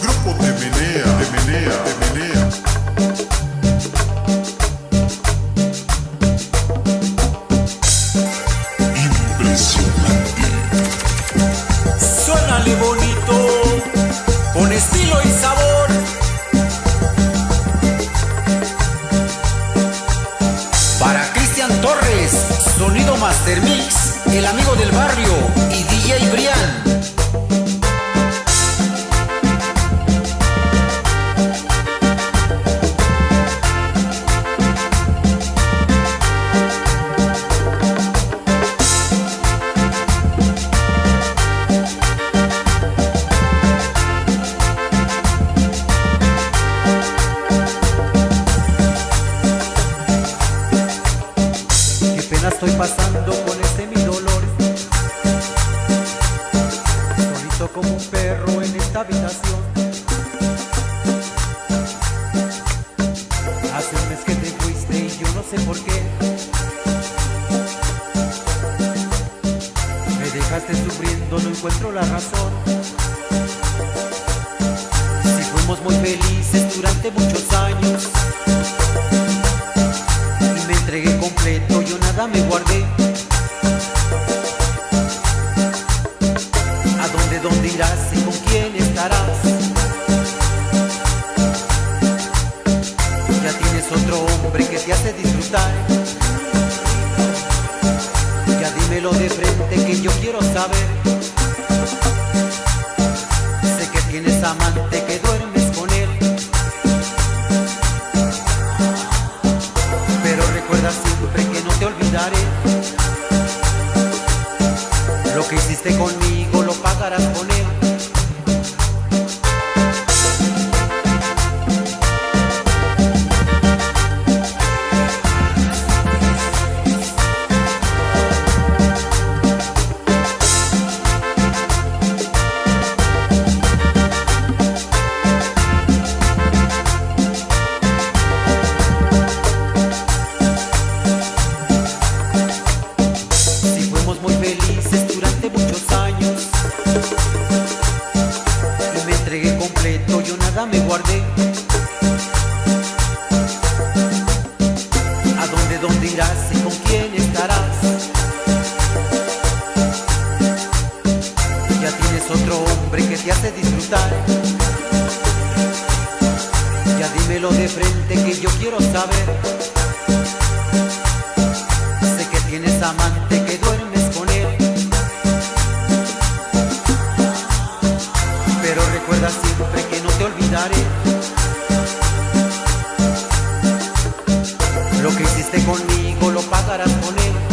Grupo de menea, de menea, de menea. Impresionante. Suénale bonito, con estilo y sabor. Para Cristian Torres, Sonido Master Mix, el amigo del barrio y DJ Brian. Pena estoy pasando con este mi dolor. Solito como un perro en esta habitación. Hace un mes que te fuiste y yo no sé por qué. Me dejaste sufriendo, no encuentro la razón. Si fuimos muy felices durante muchos años entregué completo, yo nada me guardé. ¿A dónde, dónde irás y con quién estarás? Ya tienes otro hombre que te hace disfrutar. Ya dímelo de frente que yo quiero saber. Sé que tienes amante dónde, irás y con quién estarás? Ya tienes otro hombre que te hace disfrutar Ya dímelo de frente que yo quiero saber Sé que tienes amante que duermes Lo que hiciste conmigo lo pagarás con él.